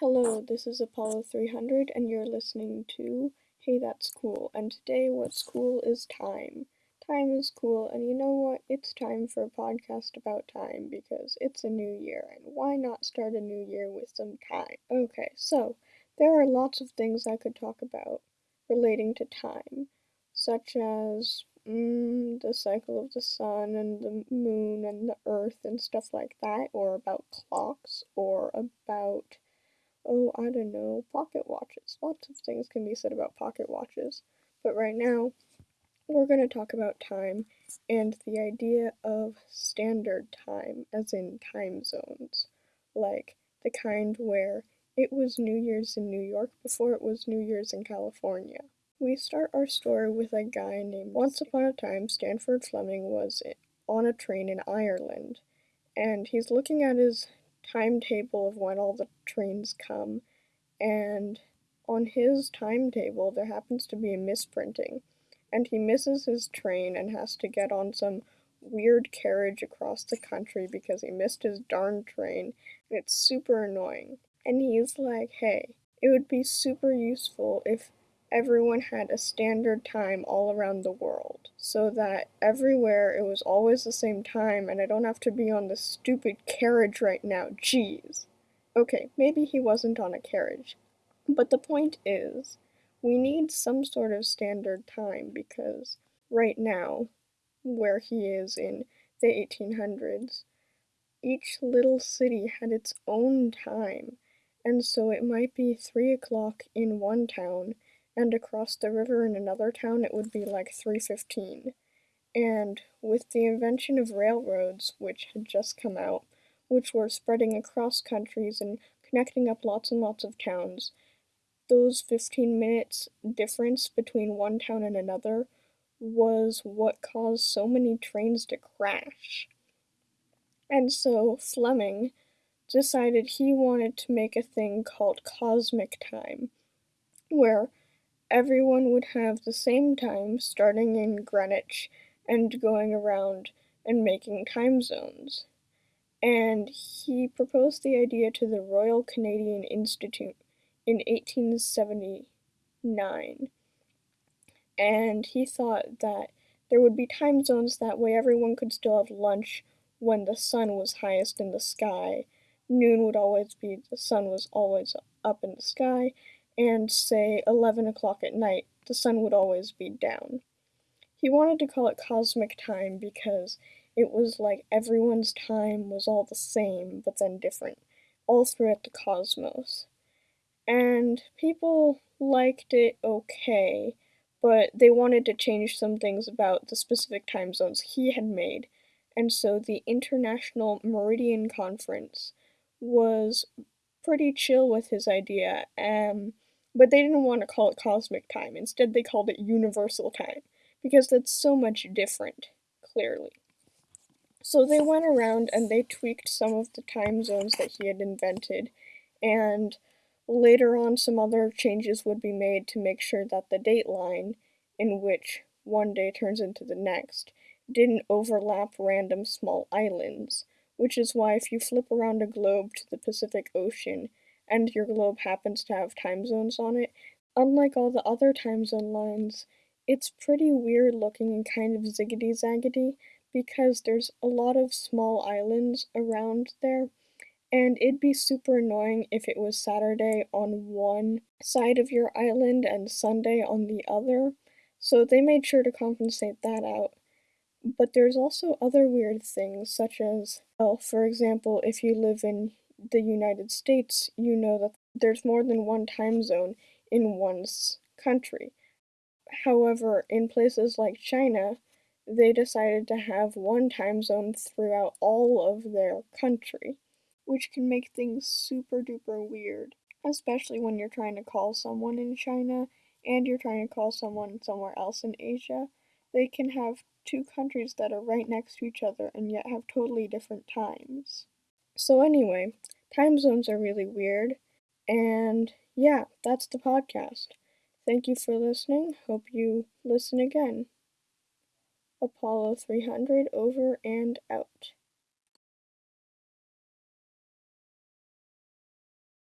Hello, this is Apollo 300, and you're listening to Hey That's Cool. And today, what's cool is time. Time is cool, and you know what? It's time for a podcast about time because it's a new year, and why not start a new year with some time? Okay, so there are lots of things I could talk about relating to time, such as mm, the cycle of the sun and the moon and the earth and stuff like that, or about clocks, or about oh, I don't know, pocket watches. Lots of things can be said about pocket watches. But right now, we're going to talk about time and the idea of standard time, as in time zones. Like the kind where it was New Year's in New York before it was New Year's in California. We start our story with a guy named Once Upon a Time, Sandford Fleming was on a train in Ireland, and he's looking at his timetable of when all the trains come, and on his timetable there happens to be a misprinting, and he misses his train and has to get on some weird carriage across the country because he missed his darn train, and it's super annoying. And he's like, hey, it would be super useful if everyone had a standard time all around the world so that everywhere it was always the same time and I don't have to be on this stupid carriage right now. Jeez. Okay, maybe he wasn't on a carriage. But the point is, we need some sort of standard time because right now, where he is in the 1800s, each little city had its own time, and so it might be 3 o'clock in one town and across the river in another town it would be like 315. And with the invention of railroads, which had just come out, which were spreading across countries and connecting up lots and lots of towns, those 15 minutes difference between one town and another was what caused so many trains to crash. And so Fleming decided he wanted to make a thing called cosmic time, where everyone would have the same time starting in Greenwich and going around and making time zones. And he proposed the idea to the Royal Canadian Institute in 1879. And he thought that there would be time zones that way everyone could still have lunch when the sun was highest in the sky. Noon would always be the sun was always up in the sky, and say 11 o'clock at night, the sun would always be down. He wanted to call it cosmic time because it was like everyone's time was all the same, but then different, all throughout the cosmos. And people liked it okay, but they wanted to change some things about the specific time zones he had made. And so the International Meridian Conference was pretty chill with his idea. Um, but they didn't want to call it cosmic time. Instead, they called it universal time, because that's so much different, clearly. So they went around and they tweaked some of the time zones that he had invented, and later on, some other changes would be made to make sure that the date line, in which one day turns into the next, didn't overlap random small islands, which is why if you flip around a globe to the Pacific Ocean, and your globe happens to have time zones on it, unlike all the other time zone lines, it's pretty weird looking and kind of ziggity zaggity because there's a lot of small islands around there. And it'd be super annoying if it was Saturday on one side of your island and Sunday on the other. So they made sure to compensate that out. But there's also other weird things, such as, well, for example, if you live in the United States, you know that there's more than one time zone in one's country. However, in places like China, they decided to have one time zone throughout all of their country, which can make things super duper weird, especially when you're trying to call someone in China and you're trying to call someone somewhere else in Asia. They can have two countries that are right next to each other and yet have totally different times. So, anyway, time zones are really weird. And yeah, that's the podcast. Thank you for listening. Hope you listen again. Apollo 300 over and out.